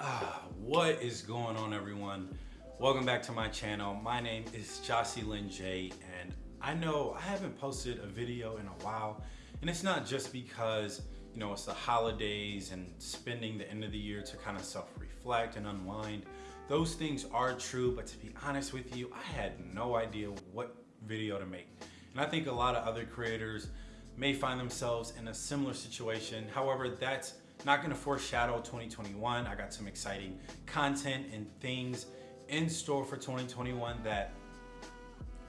Ah, what is going on everyone? Welcome back to my channel. My name is Jossie Lynn J and I know I haven't posted a video in a while and it's not just because you know it's the holidays and spending the end of the year to kind of self-reflect and unwind. Those things are true but to be honest with you I had no idea what video to make and I think a lot of other creators may find themselves in a similar situation. However, that's not gonna foreshadow 2021. I got some exciting content and things in store for 2021 that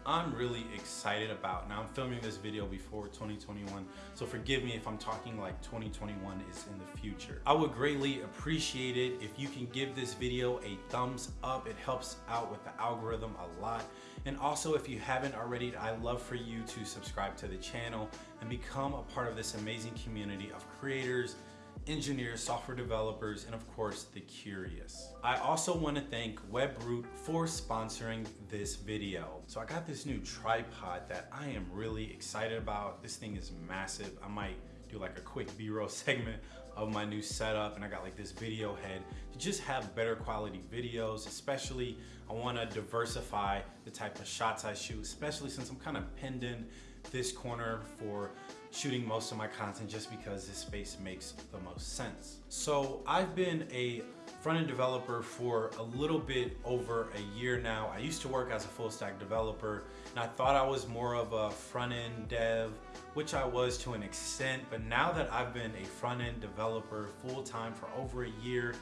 I'm really excited about. Now I'm filming this video before 2021, so forgive me if I'm talking like 2021 is in the future. I would greatly appreciate it if you can give this video a thumbs up. It helps out with the algorithm a lot. And also if you haven't already, I'd love for you to subscribe to the channel and become a part of this amazing community of creators, engineers, software developers, and of course, the curious. I also wanna thank WebRoot for sponsoring this video. So I got this new tripod that I am really excited about. This thing is massive. I might do like a quick B-roll segment of my new setup and I got like this video head to just have better quality videos especially I want to diversify the type of shots I shoot especially since I'm kind of pinned in this corner for shooting most of my content just because this space makes the most sense. So I've been a front-end developer for a little bit over a year now. I used to work as a full stack developer and I thought I was more of a front-end dev, which I was to an extent, but now that I've been a front-end developer full-time for over a year,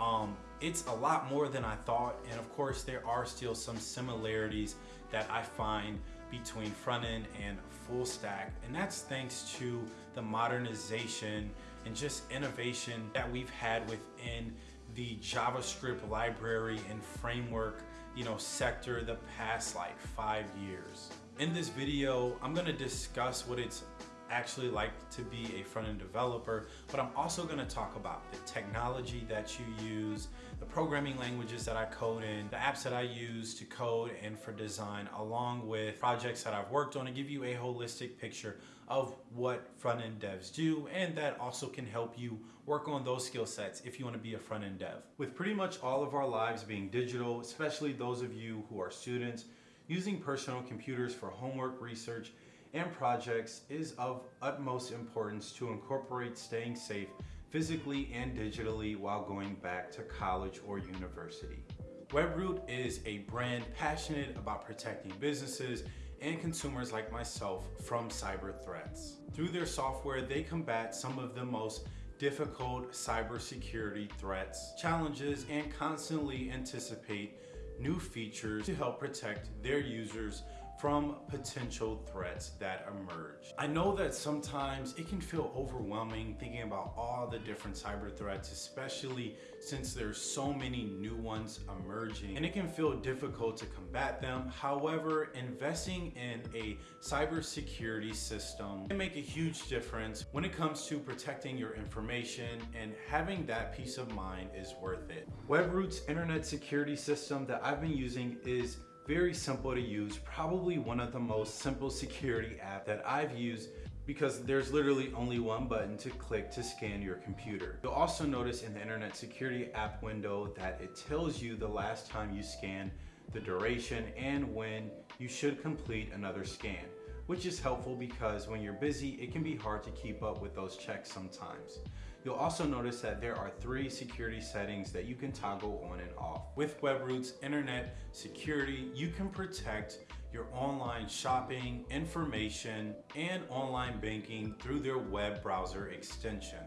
um, it's a lot more than I thought. And of course, there are still some similarities that I find between front end and full stack. And that's thanks to the modernization and just innovation that we've had within the JavaScript library and framework you know, sector the past like five years. In this video, I'm gonna discuss what it's actually like to be a front-end developer, but I'm also gonna talk about the technology that you use, the programming languages that I code in, the apps that I use to code and for design, along with projects that I've worked on to give you a holistic picture of what front-end devs do, and that also can help you work on those skill sets if you wanna be a front-end dev. With pretty much all of our lives being digital, especially those of you who are students, using personal computers for homework, research, and projects is of utmost importance to incorporate staying safe physically and digitally while going back to college or university. WebRoot is a brand passionate about protecting businesses and consumers like myself from cyber threats. Through their software, they combat some of the most difficult cybersecurity threats, challenges, and constantly anticipate new features to help protect their users from potential threats that emerge. I know that sometimes it can feel overwhelming thinking about all the different cyber threats, especially since there's so many new ones emerging and it can feel difficult to combat them. However, investing in a cybersecurity system can make a huge difference when it comes to protecting your information and having that peace of mind is worth it. WebRoot's internet security system that I've been using is very simple to use, probably one of the most simple security app that I've used because there's literally only one button to click to scan your computer. You'll also notice in the internet security app window that it tells you the last time you scanned, the duration, and when you should complete another scan, which is helpful because when you're busy, it can be hard to keep up with those checks sometimes. You'll also notice that there are three security settings that you can toggle on and off. With WebRoot's internet security, you can protect your online shopping, information, and online banking through their web browser extension.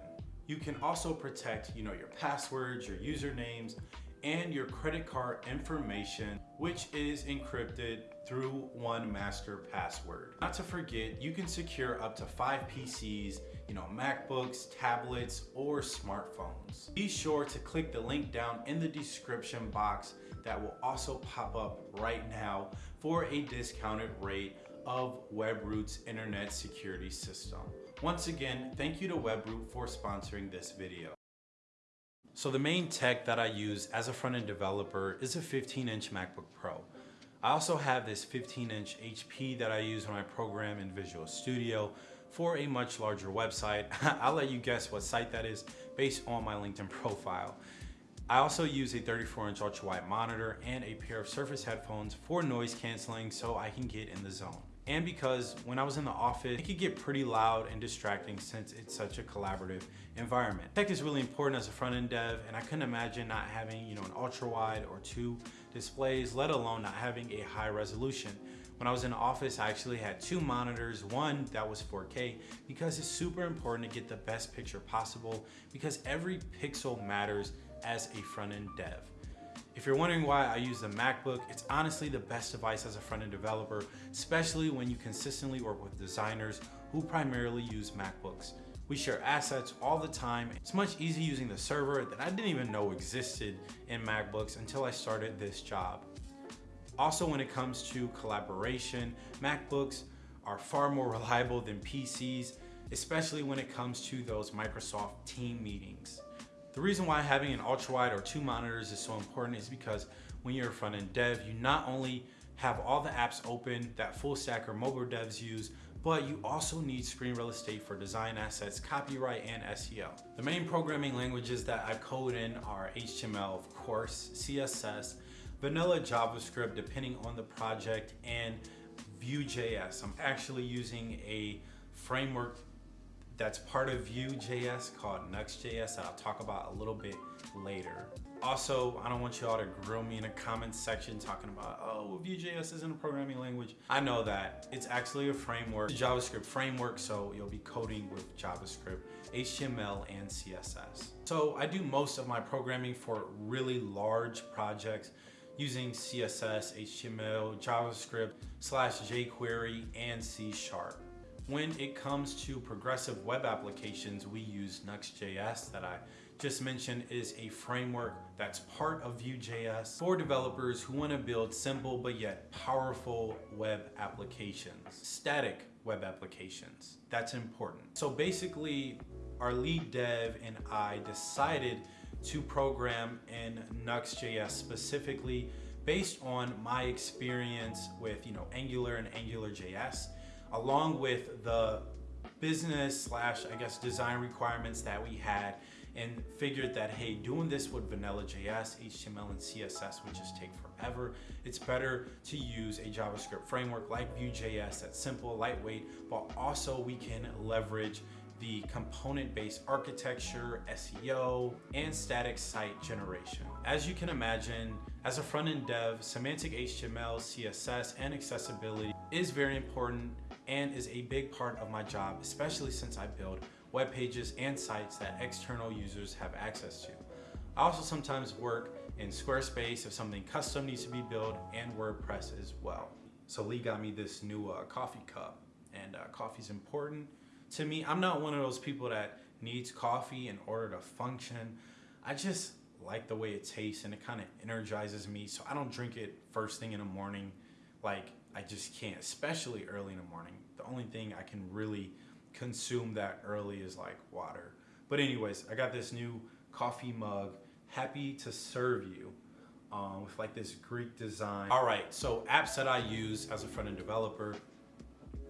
You can also protect you know, your passwords, your usernames, and your credit card information, which is encrypted through one master password. Not to forget, you can secure up to five PCs you know, MacBooks, tablets, or smartphones. Be sure to click the link down in the description box that will also pop up right now for a discounted rate of WebRoot's internet security system. Once again, thank you to WebRoot for sponsoring this video. So the main tech that I use as a front-end developer is a 15-inch MacBook Pro. I also have this 15-inch HP that I use when I program in Visual Studio, for a much larger website. I'll let you guess what site that is based on my LinkedIn profile. I also use a 34 inch ultra wide monitor and a pair of Surface headphones for noise canceling so I can get in the zone. And because when I was in the office, it could get pretty loud and distracting since it's such a collaborative environment. Tech is really important as a front-end dev and I couldn't imagine not having you know an ultra wide or two displays, let alone not having a high resolution. When I was in office, I actually had two monitors, one that was 4K because it's super important to get the best picture possible because every pixel matters as a front-end dev. If you're wondering why I use the MacBook, it's honestly the best device as a front-end developer, especially when you consistently work with designers who primarily use MacBooks. We share assets all the time. It's much easier using the server that I didn't even know existed in MacBooks until I started this job. Also, when it comes to collaboration, MacBooks are far more reliable than PCs, especially when it comes to those Microsoft team meetings. The reason why having an ultra wide or two monitors is so important is because when you're a front end dev, you not only have all the apps open that full stack or mobile devs use, but you also need screen real estate for design assets, copyright, and SEO. The main programming languages that I code in are HTML, of course, CSS, vanilla JavaScript depending on the project, and Vue.js. I'm actually using a framework that's part of Vue.js called Nuxt.js that I'll talk about a little bit later. Also, I don't want you all to grill me in a comment section talking about, oh, Vue.js isn't a programming language. I know that. It's actually a framework, a JavaScript framework, so you'll be coding with JavaScript, HTML, and CSS. So I do most of my programming for really large projects using CSS, HTML, JavaScript, slash jQuery, and C Sharp. When it comes to progressive web applications, we use Nuxt.js that I just mentioned is a framework that's part of Vue.js for developers who want to build simple but yet powerful web applications, static web applications. That's important. So basically, our lead dev and I decided to program in Nuxt.js specifically based on my experience with you know Angular and AngularJS along with the business slash I guess design requirements that we had and figured that hey doing this with vanilla JS, HTML and CSS would just take forever. It's better to use a JavaScript framework like Vue.js that's simple, lightweight, but also we can leverage the component-based architecture, SEO, and static site generation. As you can imagine, as a front-end dev, semantic HTML, CSS, and accessibility is very important and is a big part of my job, especially since I build web pages and sites that external users have access to. I also sometimes work in Squarespace if something custom needs to be built and WordPress as well. So Lee got me this new uh, coffee cup and uh, coffee's important to me. I'm not one of those people that needs coffee in order to function. I just like the way it tastes and it kind of energizes me. So I don't drink it first thing in the morning. Like I just can't, especially early in the morning. The only thing I can really consume that early is like water. But anyways, I got this new coffee mug, happy to serve you. Um, with like this Greek design. All right, so apps that I use as a front-end developer,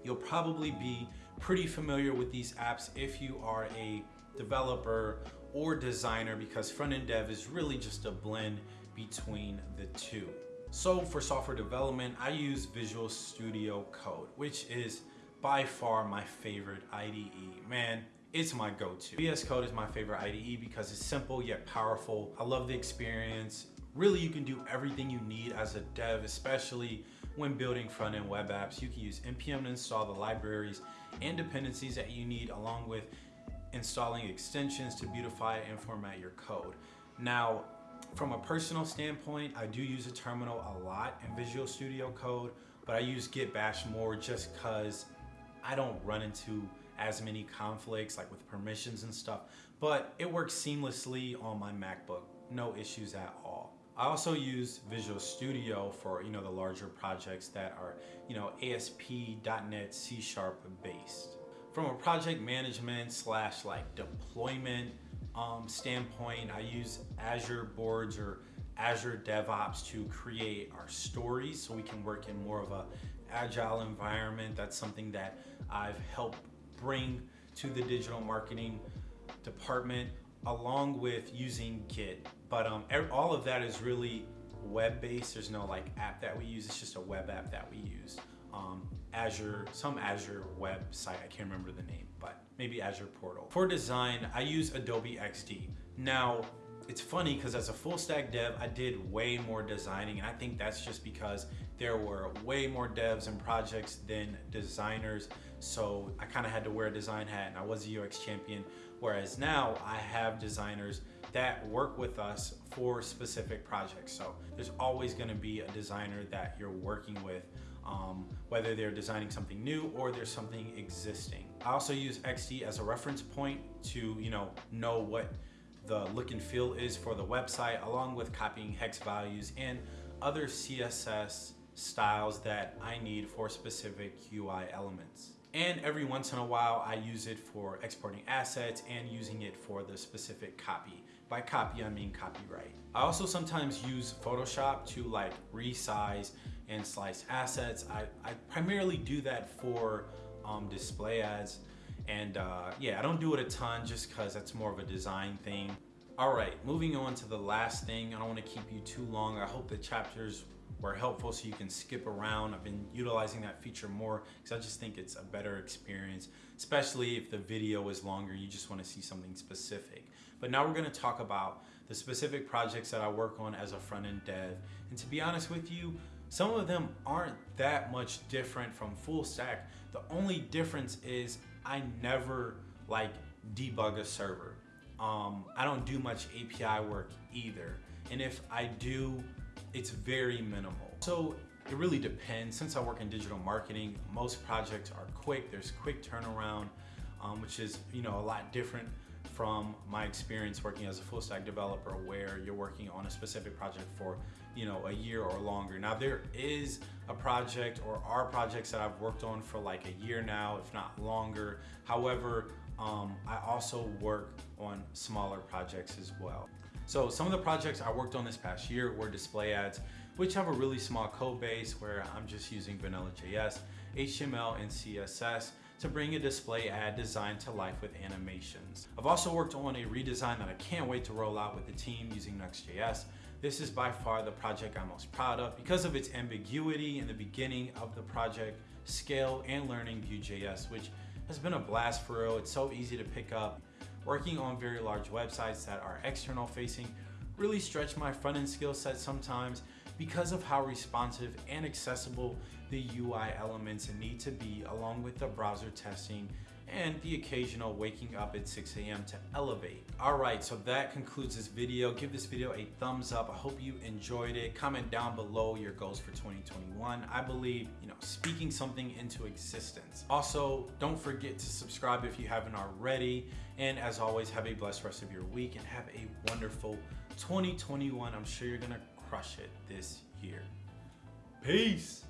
you'll probably be pretty familiar with these apps if you are a developer or designer because front-end dev is really just a blend between the two. So for software development, I use Visual Studio Code, which is by far my favorite IDE. Man, it's my go-to. VS Code is my favorite IDE because it's simple yet powerful. I love the experience. Really, you can do everything you need as a dev, especially when building front-end web apps. You can use npm to install the libraries and dependencies that you need along with installing extensions to beautify and format your code. Now, from a personal standpoint, I do use a terminal a lot in Visual Studio Code, but I use Git Bash more just because I don't run into as many conflicts like with permissions and stuff, but it works seamlessly on my MacBook, no issues at all. I also use Visual Studio for you know the larger projects that are you know ASP.NET C Sharp based. From a project management slash like deployment um, standpoint, I use Azure Boards or Azure DevOps to create our stories so we can work in more of a agile environment. That's something that I've helped bring to the digital marketing department. Along with using Git. But um, all of that is really web-based. There's no like app that we use. It's just a web app that we use. Um, Azure, some Azure website. I can't remember the name, but maybe Azure Portal. For design, I use Adobe XD. Now, it's funny because as a full stack dev, I did way more designing and I think that's just because there were way more devs and projects than designers. So I kind of had to wear a design hat and I was a UX champion. Whereas now I have designers that work with us for specific projects. So there's always gonna be a designer that you're working with um, whether they're designing something new or there's something existing. I also use XD as a reference point to you know know what the look and feel is for the website along with copying hex values and other CSS styles that I need for specific UI elements. And every once in a while, I use it for exporting assets and using it for the specific copy. By copy, I mean copyright. I also sometimes use Photoshop to like resize and slice assets. I, I primarily do that for um, display ads. And uh, yeah, I don't do it a ton just cause that's more of a design thing. All right, moving on to the last thing. I don't wanna keep you too long. I hope the chapters were helpful so you can skip around. I've been utilizing that feature more because I just think it's a better experience, especially if the video is longer, you just wanna see something specific. But now we're gonna talk about the specific projects that I work on as a front-end dev. And to be honest with you, some of them aren't that much different from full stack. The only difference is I never like debug a server. Um, I don't do much API work either. And if I do, it's very minimal. So it really depends. Since I work in digital marketing, most projects are quick. There's quick turnaround, um, which is you know a lot different from my experience working as a full stack developer where you're working on a specific project for you know a year or longer now there is a project or are projects that I've worked on for like a year now if not longer however um, I also work on smaller projects as well so some of the projects I worked on this past year were display ads which have a really small code base where I'm just using vanilla JS HTML and CSS to bring a display ad design to life with animations. I've also worked on a redesign that I can't wait to roll out with the team using Nuxt.js. This is by far the project I'm most proud of because of its ambiguity in the beginning of the project, scale, and learning Vue.js, which has been a blast for real. It's so easy to pick up. Working on very large websites that are external facing really stretch my front-end skill set sometimes because of how responsive and accessible the UI elements need to be along with the browser testing and the occasional waking up at 6 a.m. to elevate. All right, so that concludes this video. Give this video a thumbs up. I hope you enjoyed it. Comment down below your goals for 2021. I believe, you know, speaking something into existence. Also, don't forget to subscribe if you haven't already. And as always, have a blessed rest of your week and have a wonderful 2021. I'm sure you're gonna crush it this year. Peace.